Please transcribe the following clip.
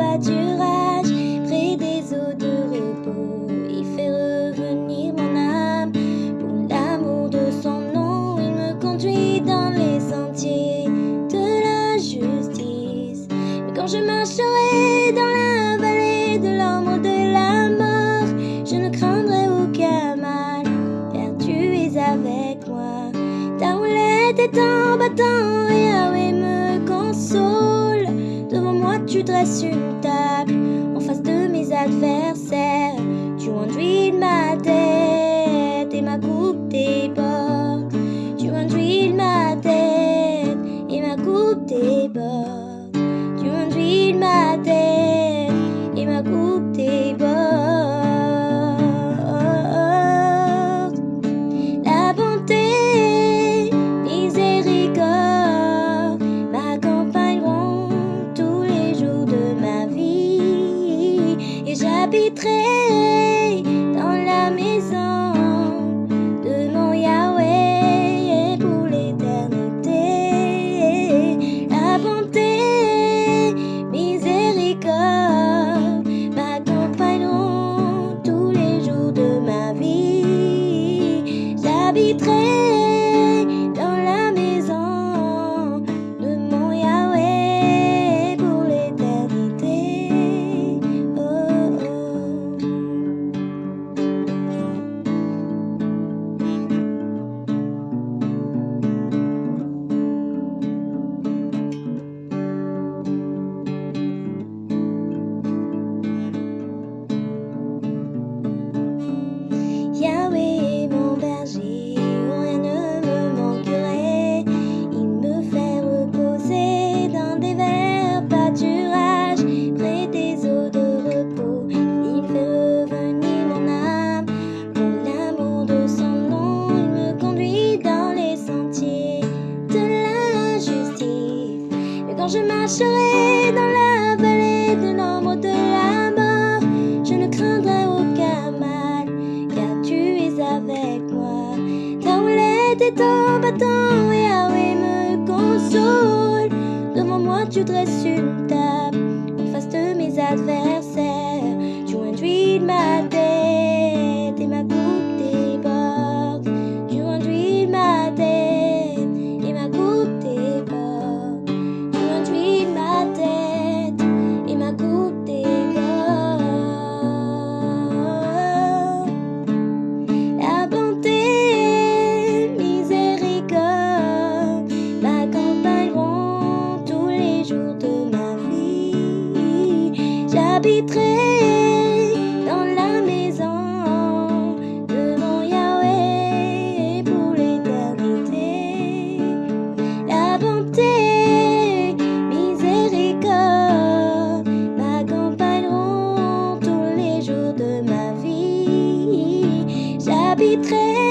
pâturage, près des eaux de repos, il fait revenir mon âme. Pour l'amour de son nom, il me conduit dans les sentiers de la justice. Mais quand je marcherai dans la vallée de l'ombre de la mort, je ne craindrai aucun mal, car tu es avec moi. Ta roulette est en battant. Tu dresses une table en face de mes adversaires. Tu enduis ma tête et ma coupe déborde. J'habiterai dans la maison je marcherai dans la vallée de l'ombre de la mort, je ne craindrai aucun mal car tu es avec moi. Ta houlette est en battant, Yahweh me console. Devant moi, tu dresses une table en face de mes adversaires. Tu induis ma tête J'habiterai dans la maison de mon Yahweh pour l'éternité. La bonté, miséricorde m'accompagneront tous les jours de ma vie. J'habiterai